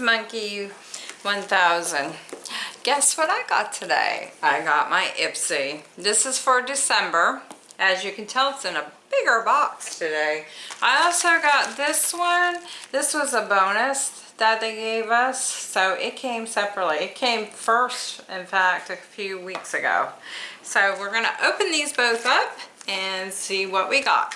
Monkey 1000. Guess what I got today? I got my Ipsy. This is for December. As you can tell, it's in a bigger box today. I also got this one. This was a bonus that they gave us, so it came separately. It came first, in fact, a few weeks ago. So we're gonna open these both up and see what we got.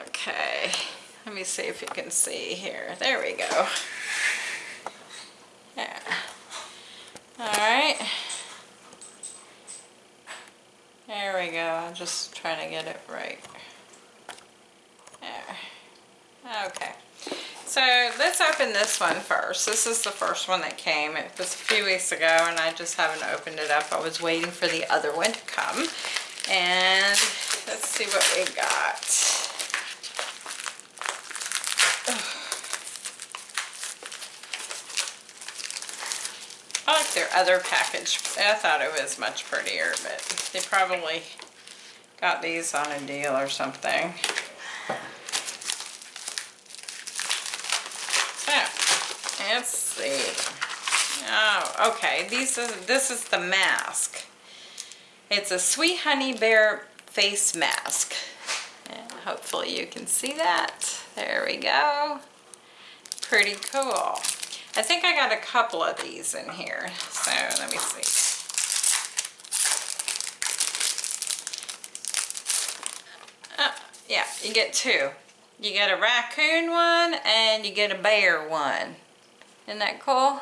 Okay, let me see if you can see here. There we go. Yeah. All right. There we go. I'm just trying to get it right. There. Okay. So let's open this one first. This is the first one that came. It was a few weeks ago and I just haven't opened it up. I was waiting for the other one to come. And let's see what we got. I like their other package. I thought it was much prettier, but they probably got these on a deal or something. So, let's see. Oh, okay. These is, this is the mask. It's a Sweet Honey Bear face mask. And hopefully you can see that. There we go. Pretty cool. I think I got a couple of these in here. So let me see. Uh, yeah, you get two. You get a raccoon one and you get a bear one. Isn't that cool?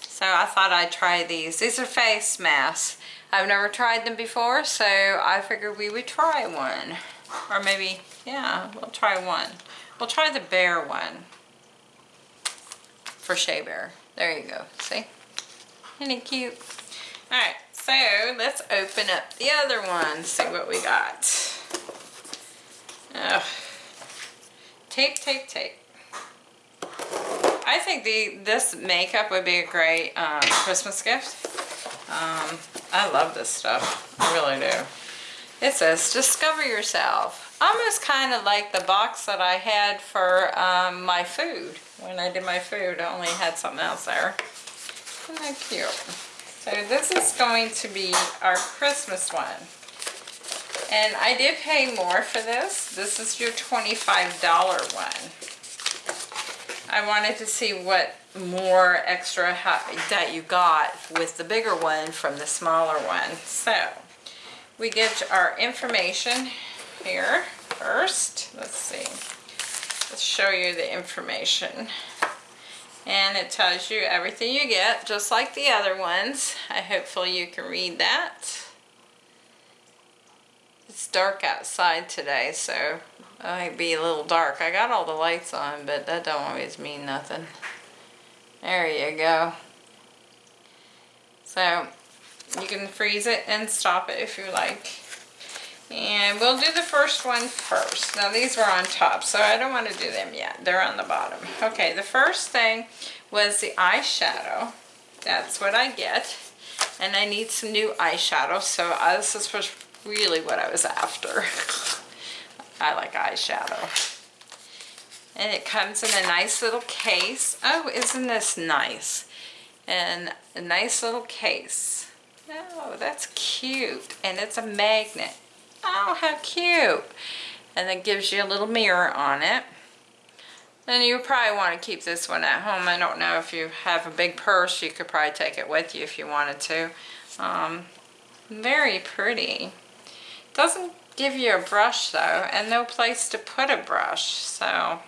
So I thought I'd try these. These are face masks. I've never tried them before, so I figured we would try one. Or maybe, yeah, we'll try one. We'll try the bear one for Shea Bear. There you go. See? Isn't it cute? Alright, so let's open up the other one. See what we got. Ugh. Tape, tape, tape. I think the this makeup would be a great um, Christmas gift. Um, I love this stuff. I really do. It says, discover yourself. Almost kind of like the box that I had for um, my food when I did my food. I only had something else there. Isn't that cute? So this is going to be our Christmas one. And I did pay more for this. This is your $25 one. I wanted to see what more extra that you got with the bigger one from the smaller one. So we get our information here first. Let's see. Let's show you the information. And it tells you everything you get, just like the other ones. I hopefully you can read that. It's dark outside today, so it might be a little dark. I got all the lights on, but that don't always mean nothing. There you go. So, you can freeze it and stop it if you like. And we'll do the first one first. Now these were on top, so I don't want to do them yet. They're on the bottom. Okay, the first thing was the eyeshadow. That's what I get. And I need some new eyeshadow, so uh, this is really what I was after. I like eyeshadow. And it comes in a nice little case. Oh, isn't this nice? And a nice little case. Oh, that's cute. And it's a magnet. Oh, how cute. And it gives you a little mirror on it. And you probably want to keep this one at home. I don't know if you have a big purse, you could probably take it with you if you wanted to. Um, very pretty. Doesn't give you a brush though, and no place to put a brush. So,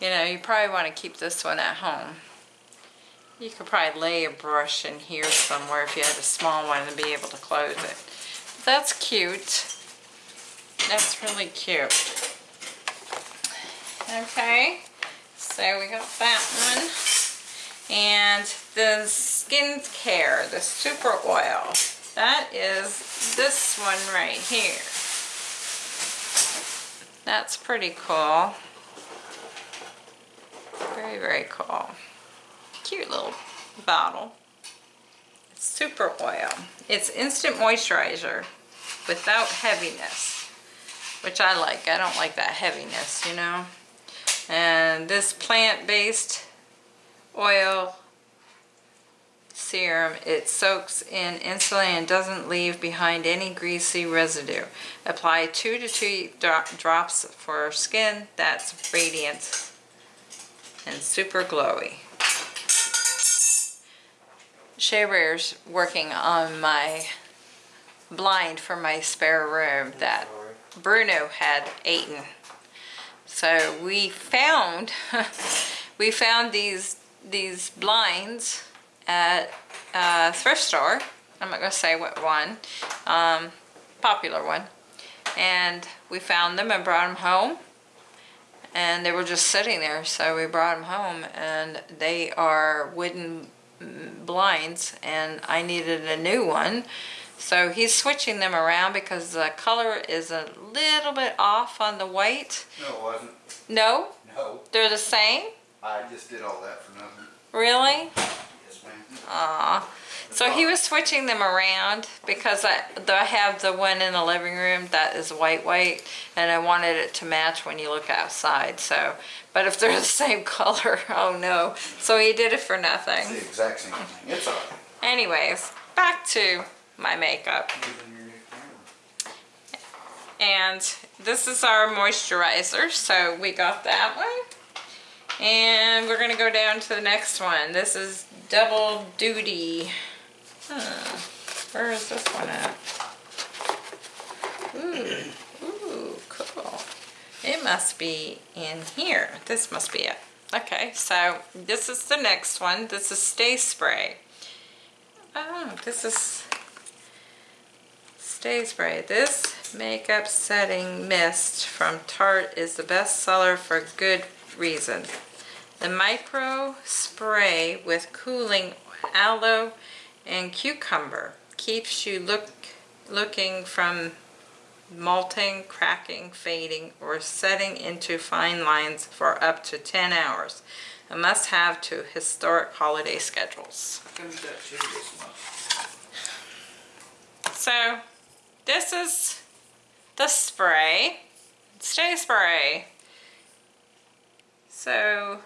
you know, you probably want to keep this one at home. You could probably lay a brush in here somewhere if you had a small one and be able to close it. That's cute. That's really cute. Okay, so we got that one. And the skincare, the super oil, that is this one right here. That's pretty cool. Very, very cool. Cute little bottle. Super oil. It's instant moisturizer without heaviness. which I like. I don't like that heaviness, you know. And this plant-based oil serum, it soaks in instantly and doesn't leave behind any greasy residue. Apply two to three dro drops for skin that's radiant and super glowy. Shea Bear's working on my blind for my spare room that Bruno had eaten. So we found we found these these blinds at a thrift store. I'm not to say what one, um, popular one. And we found them and brought them home. And they were just sitting there, so we brought them home. And they are wooden blinds, and I needed a new one. So he's switching them around because the color is a little bit off on the white. No, it wasn't. No? No. They're the same? I just did all that for nothing. Really? Yes, ma'am. Aw. So he was switching them around because I, I have the one in the living room that is white white and I wanted it to match when you look outside. So, but if they're the same color, oh no. So he did it for nothing. It's the exact same thing. It's all right. Anyways, back to my makeup. Even your new camera. And this is our moisturizer. So we got that one. And we're gonna go down to the next one. This is Double Duty. Huh. Where is this one at? Ooh, ooh, cool. It must be in here. This must be it. Okay, so this is the next one. This is Stay Spray. Oh, this is Stay Spray. This makeup setting mist from Tarte is the best seller for good reason. The micro spray with cooling aloe and cucumber keeps you look looking from malting, cracking, fading, or setting into fine lines for up to 10 hours. A must-have to historic holiday schedules. So, this is the spray. Stay spray. So,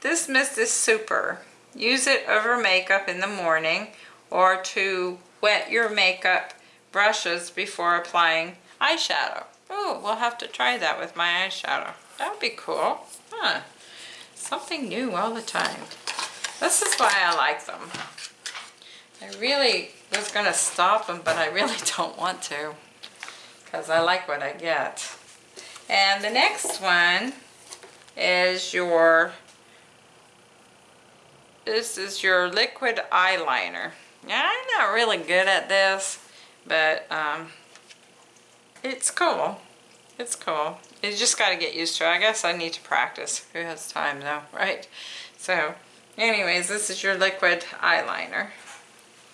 this mist is super. Use it over makeup in the morning or to wet your makeup brushes before applying eyeshadow. Oh, we'll have to try that with my eyeshadow. That would be cool. Huh. Something new all the time. This is why I like them. I really was going to stop them, but I really don't want to. Because I like what I get. And the next one is your, this is your liquid eyeliner. I'm not really good at this, but um, it's cool. It's cool. You just got to get used to it. I guess I need to practice. Who has time though, right? So, anyways, this is your liquid eyeliner.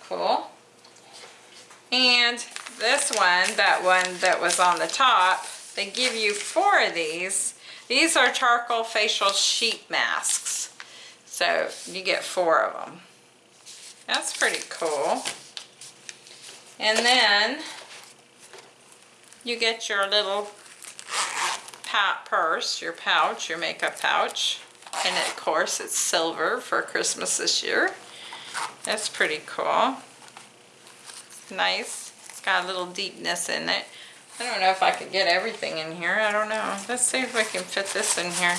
Cool. And this one, that one that was on the top, they give you four of these. These are charcoal facial sheet masks. So you get four of them. That's pretty cool. And then you get your little purse, your pouch, your makeup pouch. And of course it's silver for Christmas this year. That's pretty cool. It's nice. It's got a little deepness in it. I don't know if I could get everything in here. I don't know. Let's see if we can fit this in here.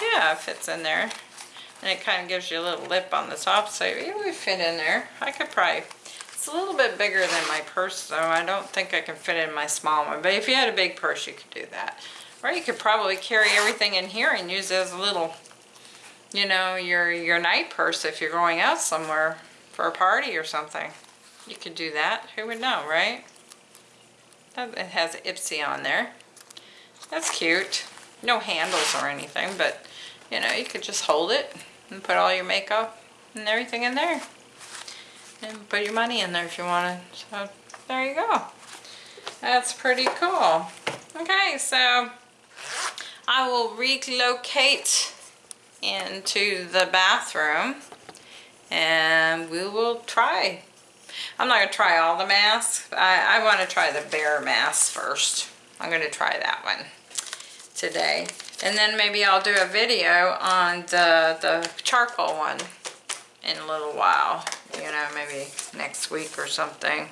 Yeah, it fits in there. And it kind of gives you a little lip on the top, so it would fit in there. I could probably, it's a little bit bigger than my purse, though. I don't think I can fit in my small one. But if you had a big purse, you could do that. Or you could probably carry everything in here and use as a little, you know, your, your night purse if you're going out somewhere for a party or something. You could do that. Who would know, right? It has Ipsy on there. That's cute. No handles or anything, but, you know, you could just hold it and put all your makeup and everything in there. And put your money in there if you want to. So there you go. That's pretty cool. Okay, so I will relocate into the bathroom and we will try. I'm not going to try all the masks. I, I want to try the bear mask first. I'm gonna try that one today. And then maybe I'll do a video on the, the charcoal one in a little while. You know, maybe next week or something.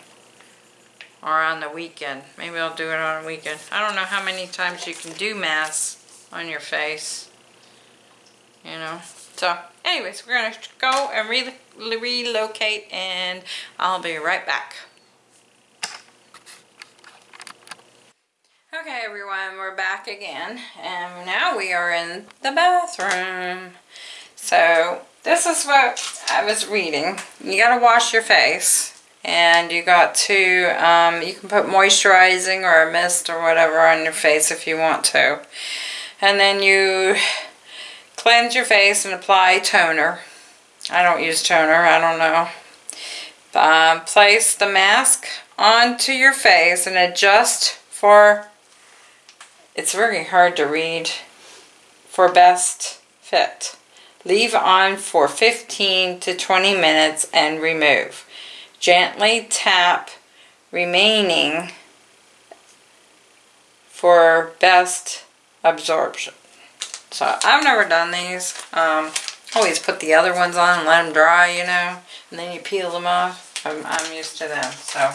Or on the weekend. Maybe I'll do it on a weekend. I don't know how many times you can do masks on your face. You know. So, anyways, we're gonna go and re relocate and I'll be right back. Okay everyone, we're back again and now we are in the bathroom. So this is what I was reading. You gotta wash your face and you got to, um, you can put moisturizing or a mist or whatever on your face if you want to. And then you cleanse your face and apply toner. I don't use toner, I don't know. Um, place the mask onto your face and adjust for it's very hard to read. For best fit. Leave on for 15 to 20 minutes and remove. Gently tap remaining for best absorption. So I've never done these. Um, always put the other ones on and let them dry, you know, and then you peel them off. I'm, I'm used to them. So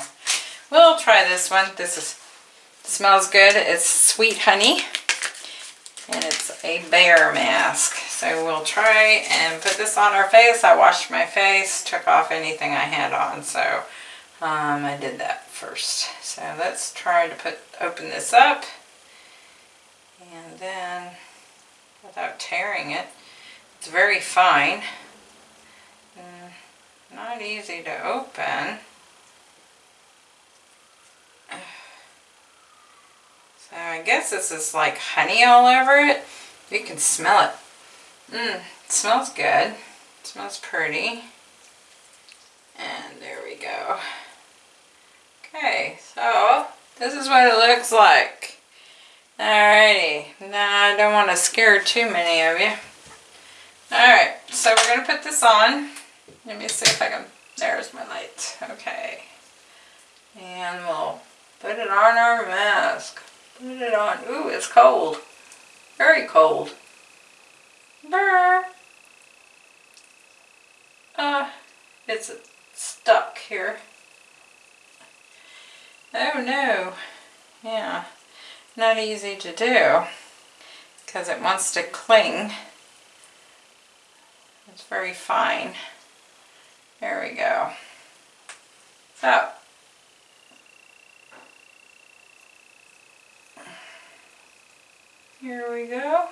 we'll try this one. This is Smells good. It's sweet honey. And it's a bear mask. So we'll try and put this on our face. I washed my face, took off anything I had on. So um, I did that first. So let's try to put open this up. And then, without tearing it, it's very fine. Mm, not easy to open. Uh, I guess this is like honey all over it. You can smell it. Mmm, smells good. It smells pretty. And there we go. Okay, so this is what it looks like. Alrighty, now I don't want to scare too many of you. Alright, so we're going to put this on. Let me see if I can, there's my light. Okay. And we'll put it on our mask. Put it on. Ooh, it's cold. Very cold. Brr. Uh, it's stuck here. Oh no. Yeah, not easy to do because it wants to cling. It's very fine. There we go. So, Here we go.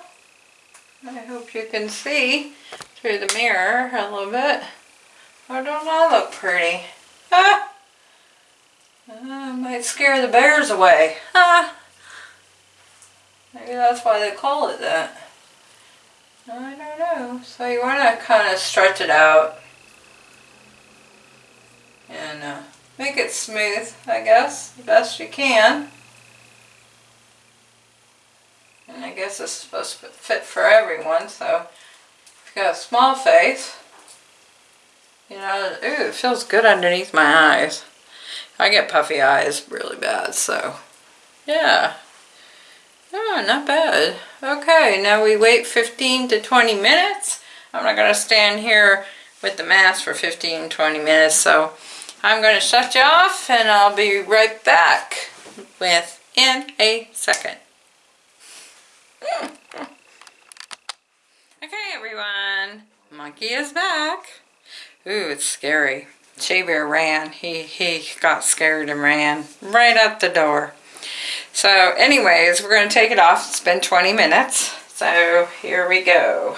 I hope you can see through the mirror a little bit. Oh, don't I look pretty? Ah! Uh, might scare the bears away. Ah! Maybe that's why they call it that. I don't know. So you want to kind of stretch it out. And uh, make it smooth, I guess, the best you can. And I guess it's supposed to fit for everyone, so if you got a small face, you know, ooh, it feels good underneath my eyes. I get puffy eyes really bad, so yeah. Oh, not bad. Okay, now we wait 15 to 20 minutes. I'm not going to stand here with the mask for 15, 20 minutes, so I'm going to shut you off and I'll be right back within a second. Okay, everyone. Monkey is back. Ooh, it's scary. Shea Bear ran. He, he got scared and ran right out the door. So anyways, we're going to take it off. It's been 20 minutes. So here we go.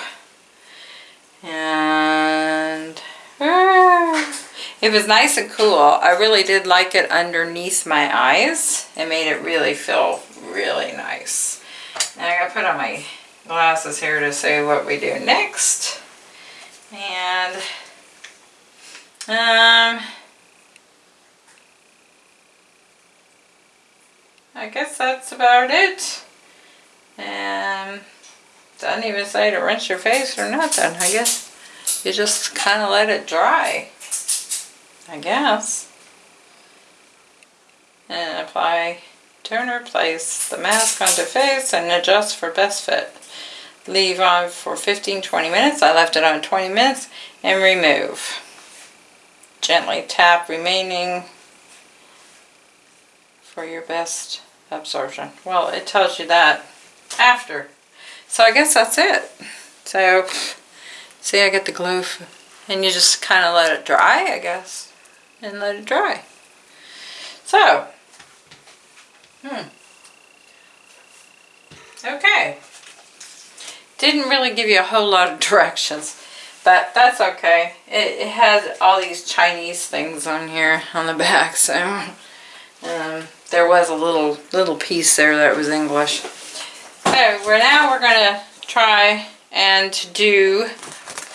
And ah, it was nice and cool. I really did like it underneath my eyes. It made it really feel really nice. Now I gotta put on my glasses here to see what we do next. And um I guess that's about it. And doesn't even say to rinse your face or nothing. I guess you just kind of let it dry. I guess. And apply Toner, place the mask onto face and adjust for best fit. Leave on for 15-20 minutes. I left it on 20 minutes and remove. Gently tap remaining for your best absorption. Well, it tells you that after. So I guess that's it. So, see I get the glue and you just kind of let it dry, I guess, and let it dry. So, hmm. Okay. Didn't really give you a whole lot of directions, but that's okay. It, it has all these Chinese things on here on the back, so um, there was a little little piece there that was English. So we're now we're gonna try and do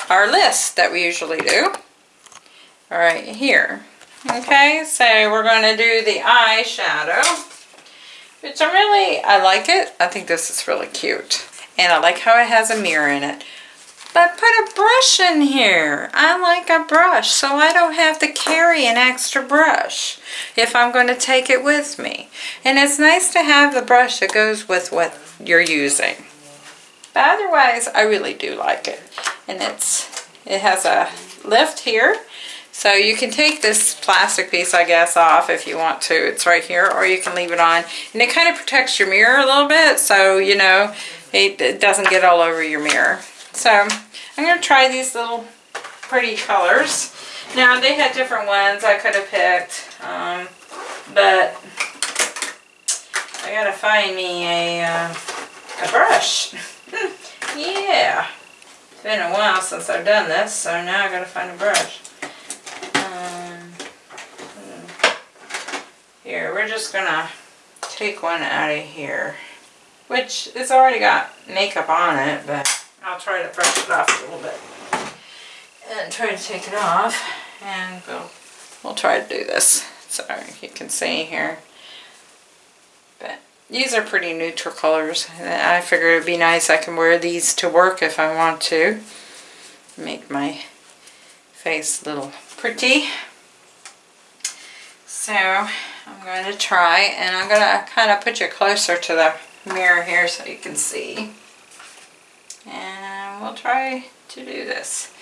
our list that we usually do. Right, here. Okay, so we're gonna do the eyeshadow, which I really, I like it. I think this is really cute. And I like how it has a mirror in it. But put a brush in here. I like a brush, so I don't have to carry an extra brush if I'm going to take it with me. And it's nice to have the brush that goes with what you're using. But otherwise, I really do like it. And it's it has a lift here. So you can take this plastic piece, I guess, off if you want to. It's right here, or you can leave it on. And it kind of protects your mirror a little bit, so, you know, it, it doesn't get all over your mirror. So I'm going to try these little pretty colors. Now, they had different ones I could have picked, um, but I got to find me a, uh, a brush. yeah. It's been a while since I've done this, so now I gotta find a brush. Um, hmm. here, we're just gonna take one out of here, which it's already got makeup on it, but I'll try to brush it off a little bit. And try to take it off, and we'll, we'll try to do this. So you can see here. But these are pretty neutral colors. I figured it'd be nice I can wear these to work if I want to. Make my face a little pretty. So I'm going to try and I'm going to kind of put you closer to the mirror here so you can see. And we'll try to do this.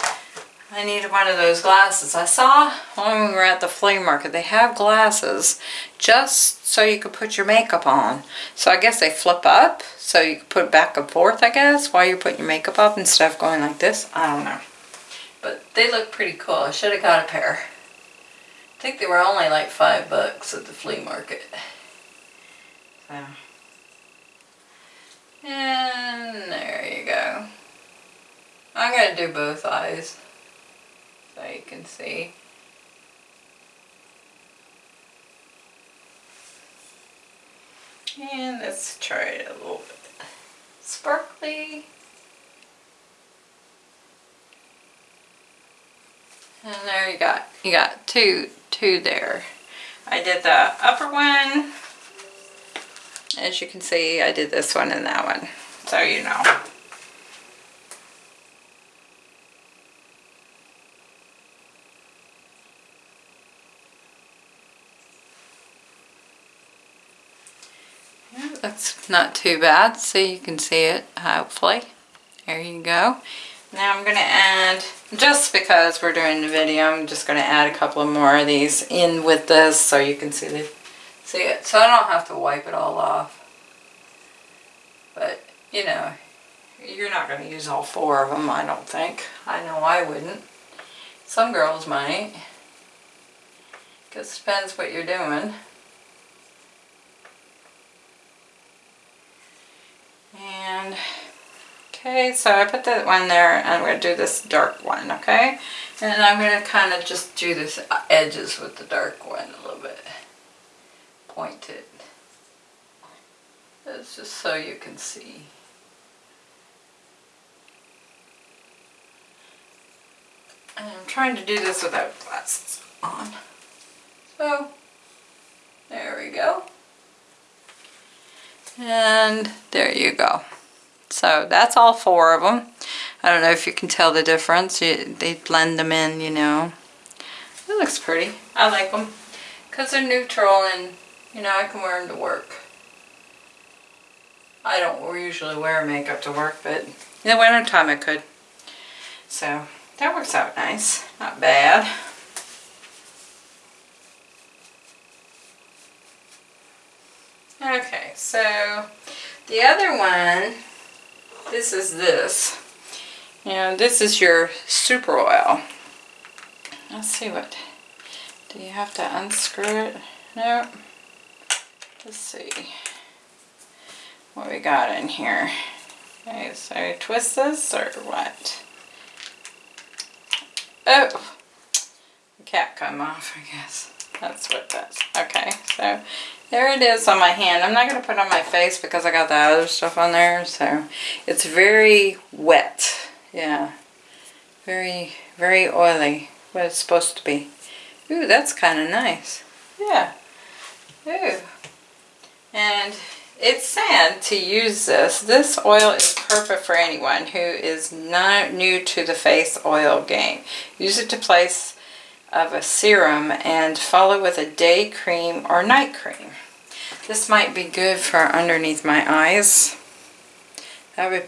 I needed one of those glasses. I saw when we were at the flea market, they have glasses just so you could put your makeup on. So I guess they flip up so you can put back and forth, I guess, while you're putting your makeup up instead of going like this. I don't know. But they look pretty cool. I should have got a pair. I think they were only like five bucks at the flea market. So. And there you go. I'm going to do both eyes so you can see. And let's try it a little bit sparkly. And there you got, you got two, two there. I did the upper one. As you can see, I did this one and that one. So you know. That's not too bad. So you can see it, hopefully. There you go. Now I'm going to add, just because we're doing the video, I'm just going to add a couple more of these in with this so you can see the, see it. So I don't have to wipe it all off. But, you know, you're not going to use all four of them, I don't think. I know I wouldn't. Some girls might. Because it depends what you're doing. And okay, so I put that one there and I'm going to do this dark one, okay? And I'm going to kind of just do this edges with the dark one a little bit. Point it. It's just so you can see. And I'm trying to do this without glasses on. So, there we go. And there you go. So that's all four of them. I don't know if you can tell the difference. You, they blend them in, you know. It looks pretty. I like them. Because they're neutral and, you know, I can wear them to work. I don't usually wear makeup to work, but in the winter time I could. So that works out nice. Not bad. Okay, so the other one, this is this. And this is your super oil. Let's see what, do you have to unscrew it? Nope. Let's see what we got in here. Okay, so I twist this or what? Oh, the cap come off, I guess. That's what that's. Okay, so there it is on my hand. I'm not going to put on my face because I got the other stuff on there. So it's very wet. Yeah. Very, very oily. What it's supposed to be. Ooh, that's kind of nice. Yeah. Ooh. And it's sad to use this. This oil is perfect for anyone who is not new to the face oil game. Use it to place of a serum and follow with a day cream or night cream. This might be good for underneath my eyes. That would,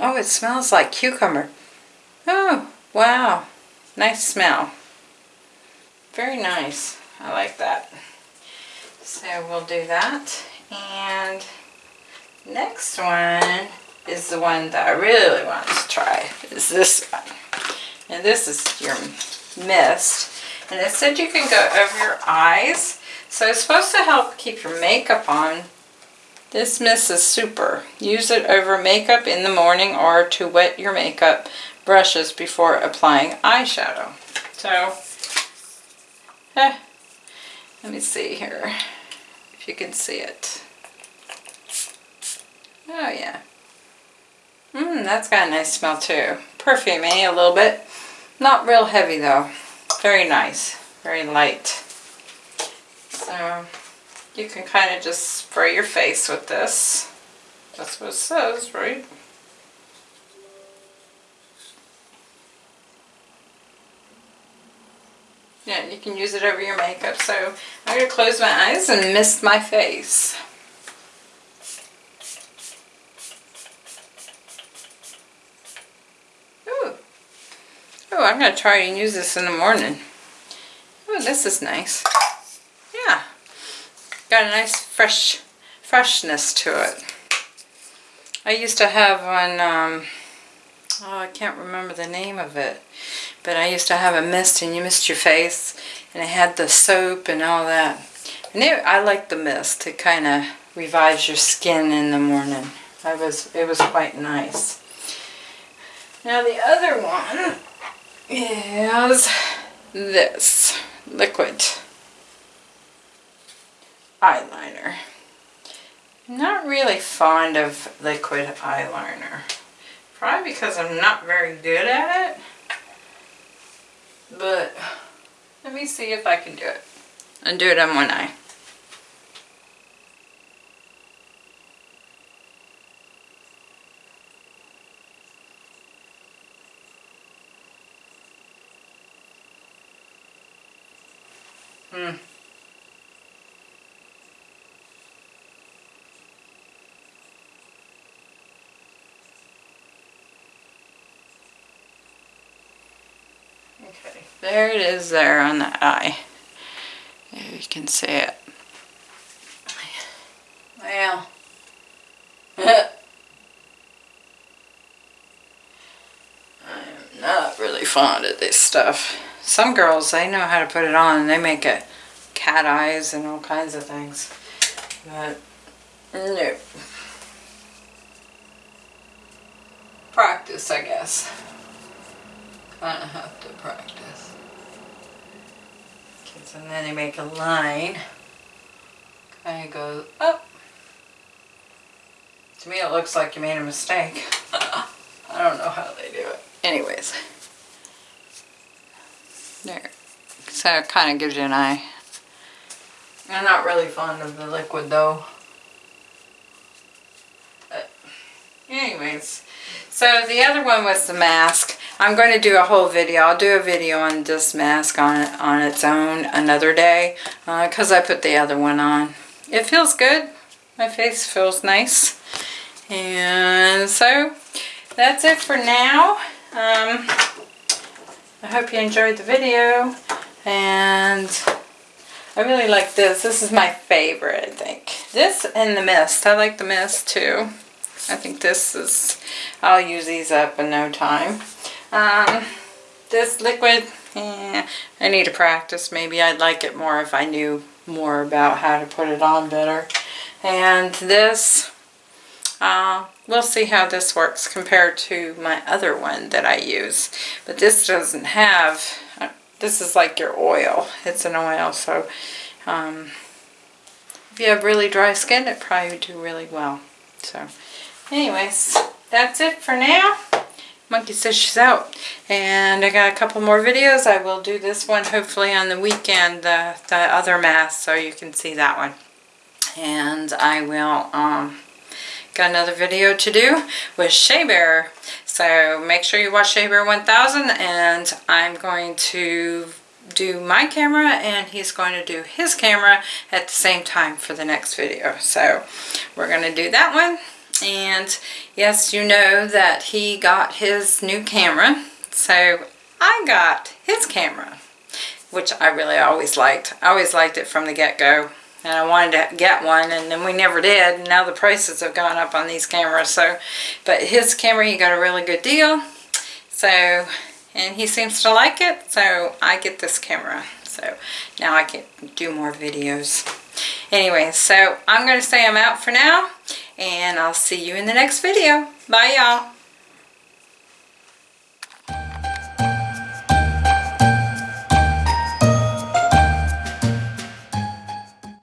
oh, it smells like cucumber. Oh, wow. Nice smell. Very nice. I like that. So we'll do that. And next one is the one that I really want to try. Is this one. And this is your mist. And it said you can go over your eyes. So it's supposed to help keep your makeup on. This mist is super. Use it over makeup in the morning or to wet your makeup brushes before applying eyeshadow. So, eh, let me see here you can see it. Oh yeah. Mmm, that's got a nice smell too. Perfumey a little bit. Not real heavy though. Very nice. Very light. So you can kind of just spray your face with this. That's what it says, right? Yeah, you can use it over your makeup. So I'm going to close my eyes and mist my face. Ooh. Oh, I'm going to try and use this in the morning. Oh, this is nice. Yeah. Got a nice fresh freshness to it. I used to have one, um, oh, I can't remember the name of it, but I used to have a mist and you mist your face and it had the soap and all that. And it, I like the mist. It kind of revives your skin in the morning. I was, it was quite nice. Now the other one is this liquid eyeliner. Not really fond of liquid eyeliner. Probably because I'm not very good at it. But let me see if I can do it. And do it on one eye. Hmm. Okay, there it is there on the eye. There you can see it. Well, I'm not really fond of this stuff. Some girls, they know how to put it on and they make it cat eyes and all kinds of things. But, no. Practice, I guess. Kind of have to practice. Okay, so then they make a line. Kind of goes up. To me it looks like you made a mistake. I don't know how they do it. Anyways. There. So it kind of gives you an eye. I'm not really fond of the liquid though. But anyways. So the other one was the mask. I'm going to do a whole video. I'll do a video on this mask on, on its own another day. Because uh, I put the other one on. It feels good. My face feels nice. And so that's it for now. Um, I hope you enjoyed the video. And I really like this. This is my favorite, I think. This and the mist. I like the mist too. I think this is, I'll use these up in no time. Um, this liquid, eh, I need to practice. Maybe I'd like it more if I knew more about how to put it on better. And this, uh, we'll see how this works compared to my other one that I use. But this doesn't have, uh, this is like your oil. It's an oil, so um, if you have really dry skin, it probably would do really well. So, anyways, that's it for now. Monkey says she's out. And I got a couple more videos. I will do this one hopefully on the weekend, the, the other mask, so you can see that one. And I will, um, got another video to do with Shea Bear. So make sure you watch Shea Bear 1000 and I'm going to do my camera and he's going to do his camera at the same time for the next video. So we're going to do that one. And yes, you know that he got his new camera. So I got his camera, which I really always liked. I always liked it from the get-go. And I wanted to get one, and then we never did. Now the prices have gone up on these cameras. So, but his camera, he got a really good deal. So, and he seems to like it. So I get this camera. So now I can do more videos. Anyway, so I'm going to say I'm out for now. And I'll see you in the next video. Bye, y'all.